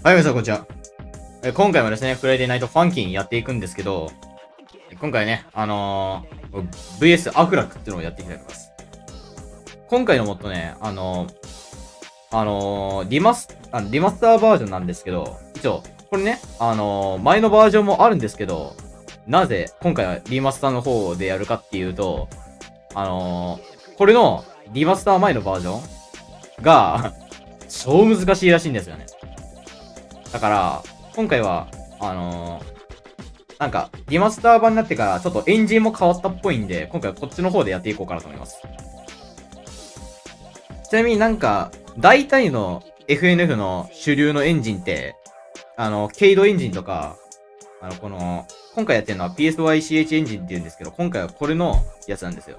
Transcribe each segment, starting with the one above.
はい、皆さん、こんにちは。今回もですね、フライデーナイトファンキンやっていくんですけど、今回ね、あのー、VS アフラックっていうのをやっていきたいと思います。今回のもっとね、あのー、あのー、リマス、あリマスターバージョンなんですけど、一応、これね、あの前のバージョンもあるんですけど、なぜ今回はリマスターの方でやるかっていうと、あのこれのリマスター前のバージョンが 超難しいらしいんですよね。だから、今回は、あのー、なんか、リマスター版になってから、ちょっとエンジンも変わったっぽいんで、今回はこっちの方でやっていこうかなと思います。ちなみになんか、大体の FNF の主流のエンジンって、あの、ケイドエンジンとか、あの、この、今回やってるのは PSYCH エンジンって言うんですけど、今回はこれのやつなんですよ。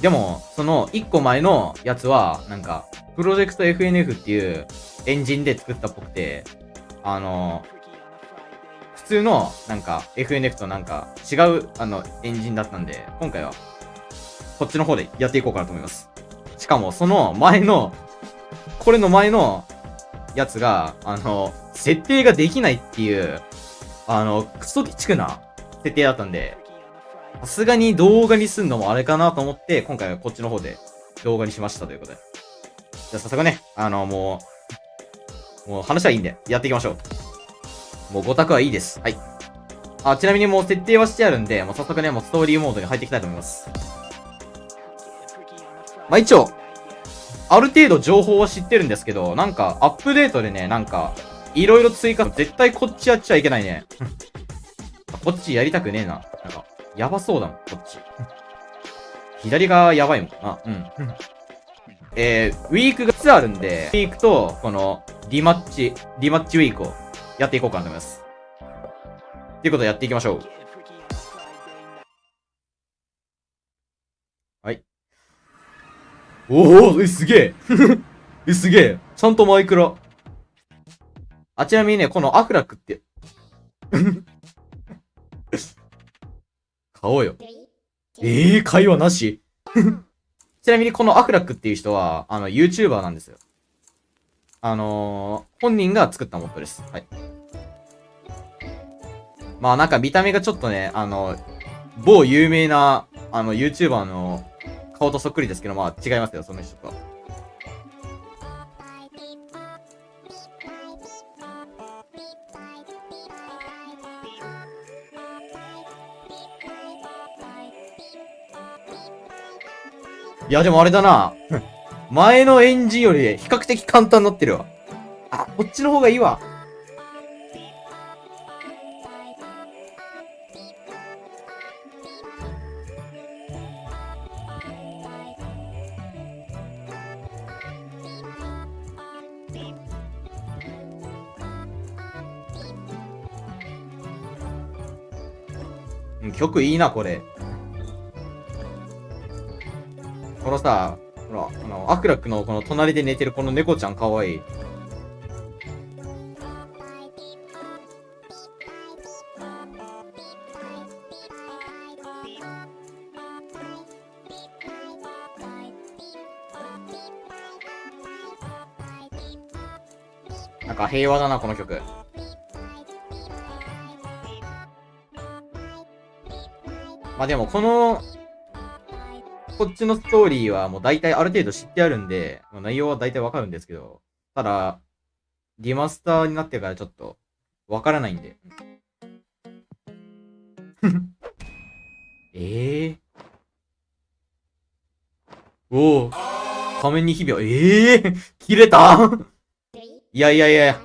でも、その1個前のやつは、なんか、プロジェクト FNF っていうエンジンで作ったっぽくて、あの、普通のなんか FNF となんか違うあのエンジンだったんで、今回はこっちの方でやっていこうかなと思います。しかもその前の、これの前のやつが、あの、設定ができないっていう、あの、クソ鬼畜な設定だったんで、さすがに動画にすんのもあれかなと思って、今回はこっちの方で動画にしましたということで。じゃあ早速ね、あの、もう、もう話はいいんで、やっていきましょう。もう5択はいいです。はい。あ、ちなみにもう設定はしてあるんで、もう早速ね、もうストーリーモードに入っていきたいと思います。まあ、一応、ある程度情報は知ってるんですけど、なんか、アップデートでね、なんか、いろいろ追加、絶対こっちやっちゃいけないね。こっちやりたくねえな。なんか、やばそうだもん、こっち。左がやばいもんな。うん。えー、ウィークが2つあるんで、ウィークと、この、リマッチ、リマッチウィークをやっていこうかなと思います。ということでやっていきましょう。はい。おおえ、すげえ え、すげえちゃんとマイクラ。あ、ちなみにね、このアフラックって買おうよ。ええー、会話なし？ちなみにこのアフラックっていう人は、あの、YouTuber なんですよ。あのー、本人が作ったモッドです。はい。まあなんか見た目がちょっとね、あの、某有名な、あの、YouTuber の顔とそっくりですけど、まあ違いますよ、その人と。いや、でもあれだな。前のエンジンより比較的簡単になってるわ。あ、こっちの方がいいわ。曲いいな、これ。のさ、ほら、あの、アクラックのこの隣で寝てるこの猫ちゃんかわいい。なんか平和だな、この曲。まあでも、このこっちのストーリーはもう大体ある程度知ってあるんで、まあ、内容は大体わかるんですけど、ただ、リマスターになってからちょっとわからないんで。え えー、おお仮面に日々ええー、切れた？いやいやいや。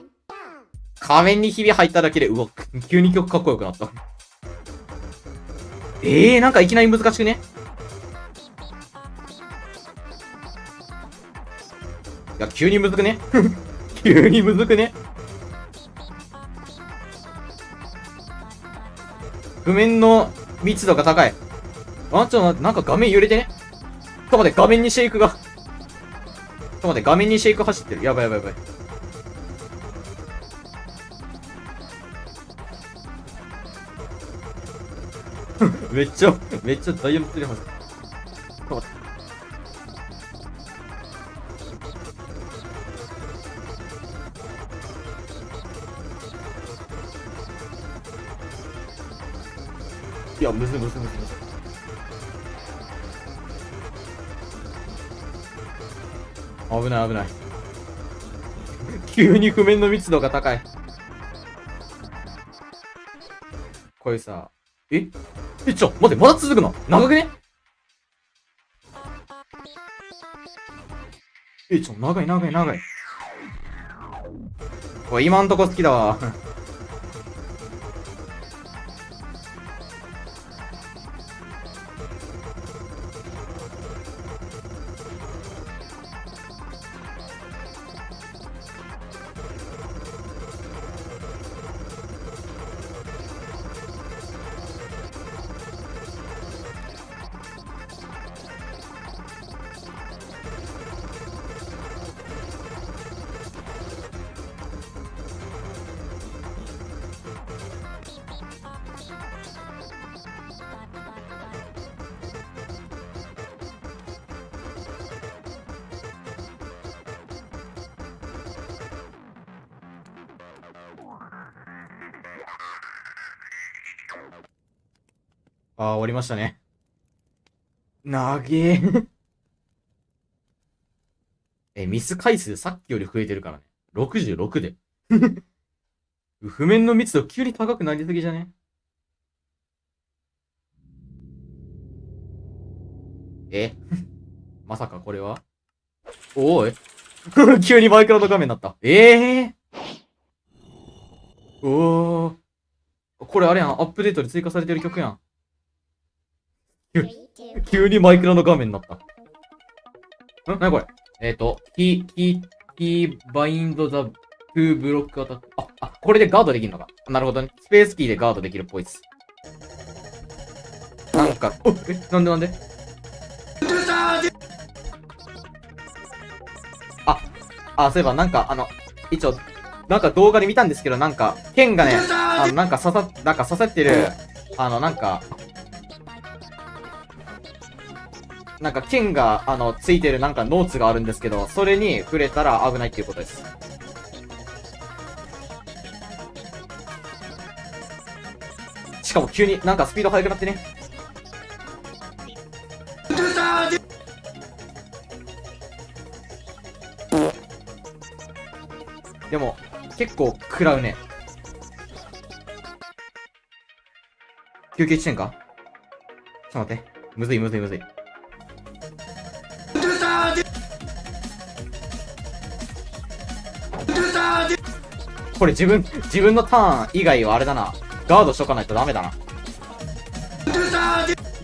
仮面にひび入っただけで、うわ、急に曲かっこよくなった。ええー、なんかいきなり難しくね？急にむずくね？急にむずくね？譜面の密度が高い。あ、ちょっとなんか画面揺れてね？ちょっと待って、画面にシェイクが。ちょっと待って、画面にシェイク走ってる。やばいやばいやばい。めっちゃ、めっちゃダイヤモンド出ます。ちょっと待って。いや、むずむずむずむず。危ない危ない。急に譜面の密度が高い。これさ、え？え、ちょ、待って、まだ続くの？長くね？え、ちょ、長い長い長い。これ今んとこ好きだわ。ああ、終わりましたね。なげーえ、ミス回数さっきより増えてるからね。66で。譜面の密度急に高くなりすぎじゃね？え？まさかこれは？おい 急にマイクロの画面になった。ええー、おー。これあれやん。アップデートで追加されてる曲やん。急にマイクラの画面になった。ん？なにこれ？えっ、ー、と、 key、key、key、bind the、to block attack。あ、あ、これでガードできるのか。なるほどね。スペースキーでガードできるっぽいっす。なんか、おえ、なんでなんで？あ、あ、そういえばなんか、あの、一応、なんか動画で見たんですけど、なんか、剣がね、あの、なんか刺さ、なんか刺さってる、あの、なんか、なんか剣が、あの、ついてるなんかノーツがあるんですけど、それに触れたら危ないっていうことです。しかも急になんかスピード速くなってね。でも、結構食らうね。休憩地点か？ちょっと待って。むずいむずいむずい。これ自分、自分のターン以外はあれだな。ガードしとかないとダメだな。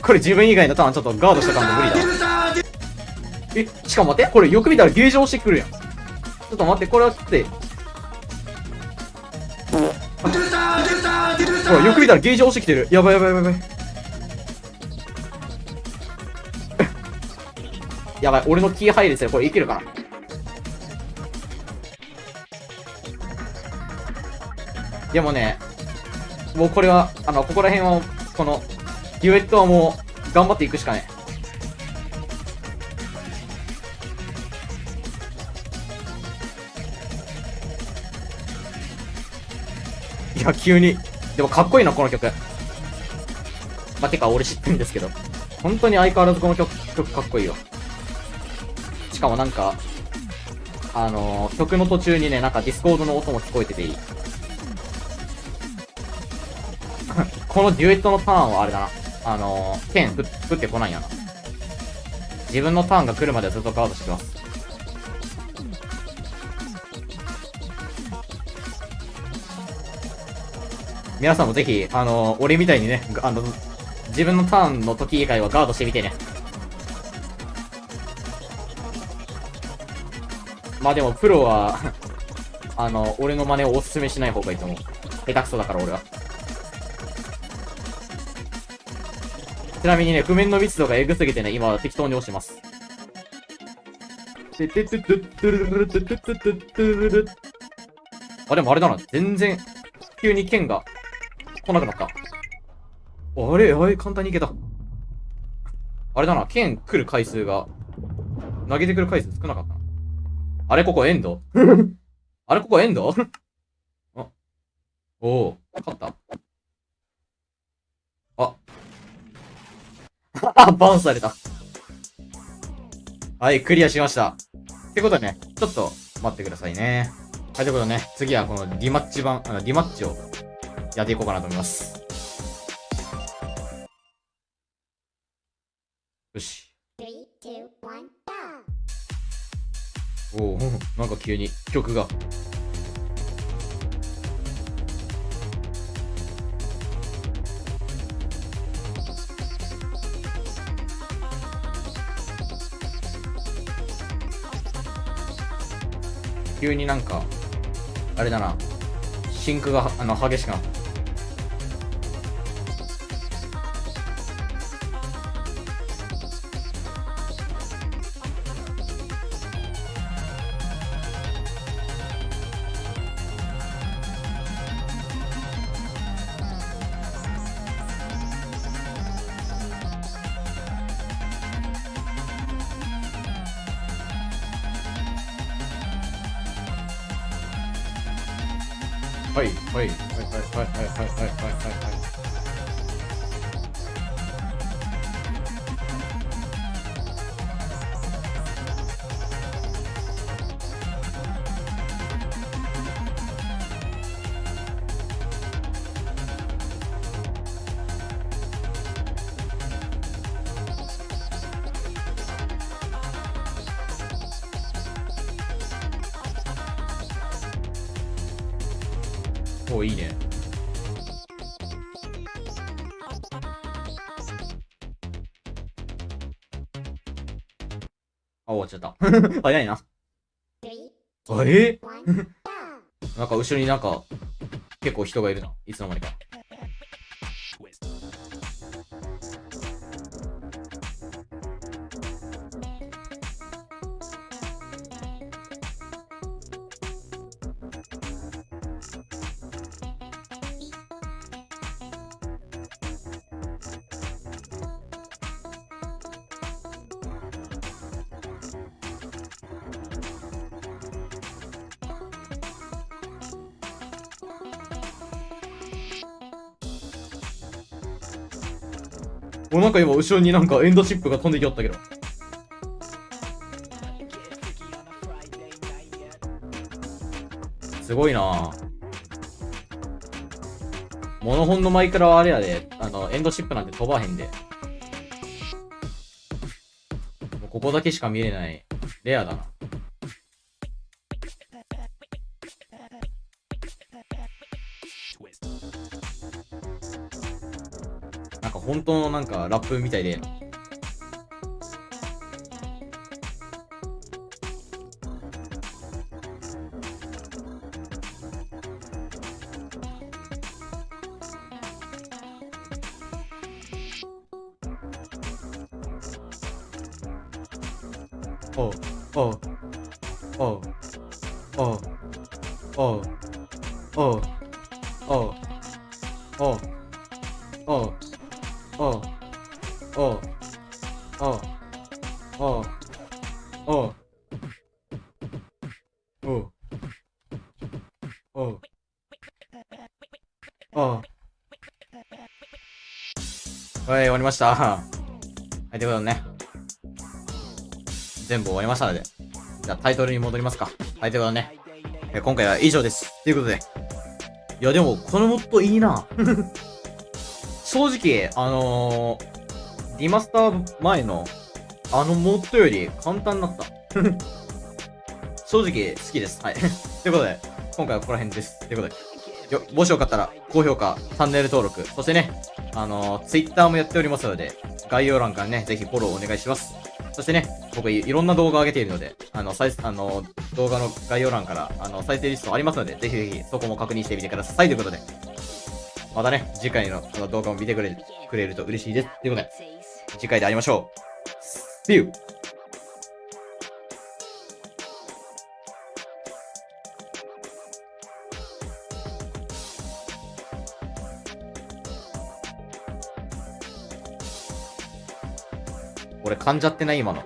これ自分以外のターンちょっとガードしとかんと無理だ。え、しかも待って、これよく見たらゲージ押してくるやん。ちょっと待って、これはって。ほら、よく見たらゲージ押してきてる。やばいやばいやばい。やばい、俺のキー入るですよ。これいけるかなでもね、もうこれは、あの、ここら辺は、この、デュエットはもう、頑張っていくしかね。いや、急に。でもかっこいいな、この曲。まあ、てか、俺知ってるんですけど。本当に相変わらずこの曲、曲かっこいいよ。しかもなんか、あのー、曲の途中にね、なんかディスコードの音も聞こえてていい。このデュエットのターンはあれだな。あのー、剣ぶ降ってこないやな。自分のターンが来るまでずっとガードしてます。皆さんもぜひ、あのー、俺みたいにね、あの、自分のターンの時以外はガードしてみてね。まあでも、プロは あの、俺の真似をおすすめしない方がいいと思う。下手くそだから俺は。ちなみにね、譜面の密度がエグすぎてね、今適当に押してます。あ、でもあれだな。全然、急に剣が来なくなった。あれあれ簡単にいけた。あれだな。剣来る回数が、投げてくる回数少なかったな。あれここエンド？あれここエンド？あ、おお、勝った。あ、あ、バウンスされた。はい、クリアしました。ってことでね、ちょっと待ってくださいね。はい、ということでね、次はこのディマッチ版、あの、ディマッチをやっていこうかなと思います。よし。おお、なんか急に曲が。急になんか、あれだな、シンクがあの激しくなった。はい、はい、はい、はい、はい、はい、はい、はい、はい。おいいね。あ、終わっちゃった。早いな。あえ! なんか後ろになんか、結構人がいるな。いつの間にか。お、なんか今後ろになんかエンドチップが飛んできよったけど。すごいなぁ。モノホンのマイクラはあれやで、あの、エンドシップなんて飛ばへんで。ここだけしか見れない。レアだな。なんか本当のなんかラップみたいで。おうおうおうおうおうおうおうおうおおうおうおうおうおうおうおうおはい、終わりました。はい、ということでね。全部終わりましたので。じゃあタイトルに戻りますか。はい、ということでね。え今回は以上です。ということで。いや、でも、このモッドいいな。正直、あのー、リマスター前の、あのモッドより簡単になった。正直、好きです。はい。ということで、今回はここら辺です。ということで、よ、もしよかったら、高評価、チャンネル登録、そしてね、あのー、ツイッターもやっておりますので、概要欄からね、ぜひフォローお願いします。そしてね、僕いいろんな動画を上げているので、あの、再あの、動画の概要欄から、あの、再生リストありますので、ぜひぜひそこも確認してみてください。ということで、またね、次回のあの動画も見てくれくれると嬉しいです。ということで、次回で会いましょう。See you! 俺噛んじゃってない今の。